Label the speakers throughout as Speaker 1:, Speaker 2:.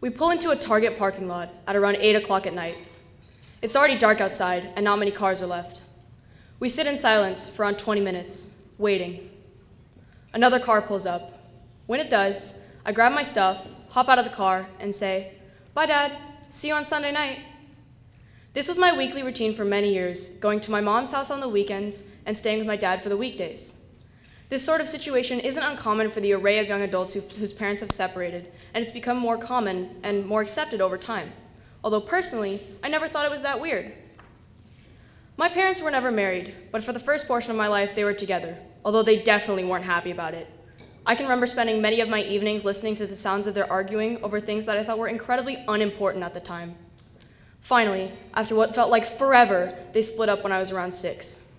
Speaker 1: We pull into a Target parking lot at around 8 o'clock at night. It's already dark outside, and not many cars are left. We sit in silence for around 20 minutes, waiting. Another car pulls up. When it does, I grab my stuff, hop out of the car, and say, Bye, Dad. See you on Sunday night. This was my weekly routine for many years, going to my mom's house on the weekends and staying with my dad for the weekdays. This sort of situation isn't uncommon for the array of young adults who, whose parents have separated, and it's become more common and more accepted over time. Although personally, I never thought it was that weird. My parents were never married, but for the first portion of my life, they were together, although they definitely weren't happy about it. I can remember spending many of my evenings listening to the sounds of their arguing over things that I thought were incredibly unimportant at the time. Finally, after what felt like forever, they split up when I was around six.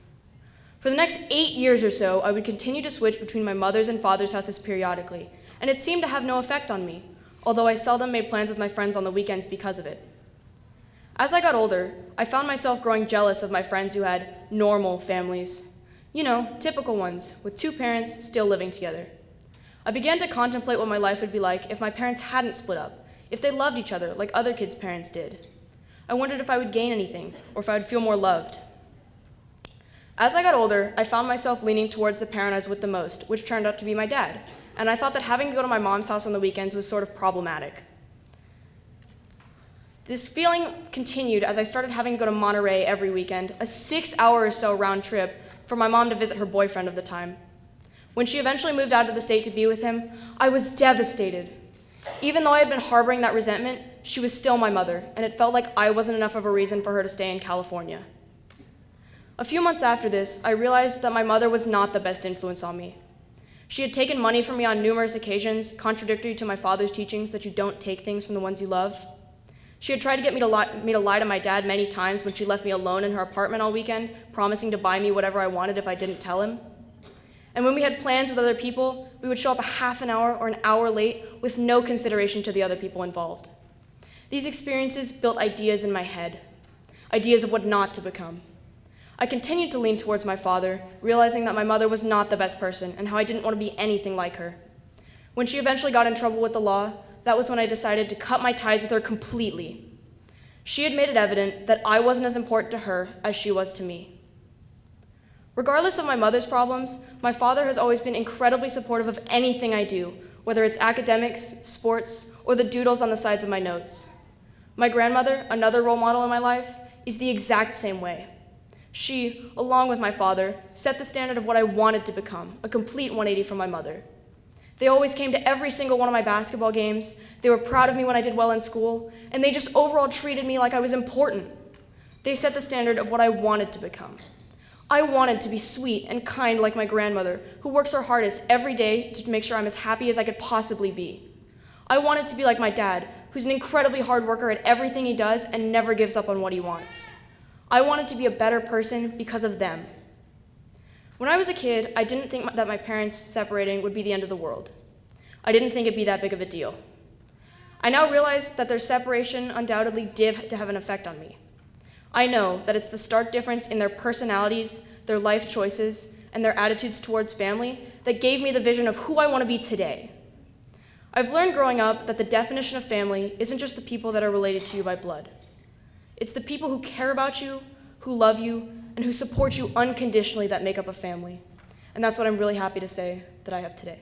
Speaker 1: For the next eight years or so, I would continue to switch between my mother's and father's houses periodically, and it seemed to have no effect on me, although I seldom made plans with my friends on the weekends because of it. As I got older, I found myself growing jealous of my friends who had normal families. You know, typical ones, with two parents still living together. I began to contemplate what my life would be like if my parents hadn't split up, if they loved each other like other kids' parents did. I wondered if I would gain anything, or if I would feel more loved. As I got older, I found myself leaning towards the parent I was with the most, which turned out to be my dad, and I thought that having to go to my mom's house on the weekends was sort of problematic. This feeling continued as I started having to go to Monterey every weekend, a six hour or so round trip for my mom to visit her boyfriend of the time. When she eventually moved out of the state to be with him, I was devastated. Even though I had been harboring that resentment, she was still my mother, and it felt like I wasn't enough of a reason for her to stay in California. A few months after this, I realized that my mother was not the best influence on me. She had taken money from me on numerous occasions, contradictory to my father's teachings that you don't take things from the ones you love. She had tried to get me to, lie, me to lie to my dad many times when she left me alone in her apartment all weekend, promising to buy me whatever I wanted if I didn't tell him. And when we had plans with other people, we would show up a half an hour or an hour late with no consideration to the other people involved. These experiences built ideas in my head, ideas of what not to become. I continued to lean towards my father, realizing that my mother was not the best person and how I didn't want to be anything like her. When she eventually got in trouble with the law, that was when I decided to cut my ties with her completely. She had made it evident that I wasn't as important to her as she was to me. Regardless of my mother's problems, my father has always been incredibly supportive of anything I do, whether it's academics, sports, or the doodles on the sides of my notes. My grandmother, another role model in my life, is the exact same way. She, along with my father, set the standard of what I wanted to become, a complete 180 from my mother. They always came to every single one of my basketball games, they were proud of me when I did well in school, and they just overall treated me like I was important. They set the standard of what I wanted to become. I wanted to be sweet and kind like my grandmother, who works her hardest every day to make sure I'm as happy as I could possibly be. I wanted to be like my dad, who's an incredibly hard worker at everything he does and never gives up on what he wants. I wanted to be a better person because of them. When I was a kid, I didn't think that my parents separating would be the end of the world. I didn't think it'd be that big of a deal. I now realize that their separation undoubtedly did have an effect on me. I know that it's the stark difference in their personalities, their life choices, and their attitudes towards family that gave me the vision of who I want to be today. I've learned growing up that the definition of family isn't just the people that are related to you by blood. It's the people who care about you, who love you, and who support you unconditionally that make up a family. And that's what I'm really happy to say that I have today.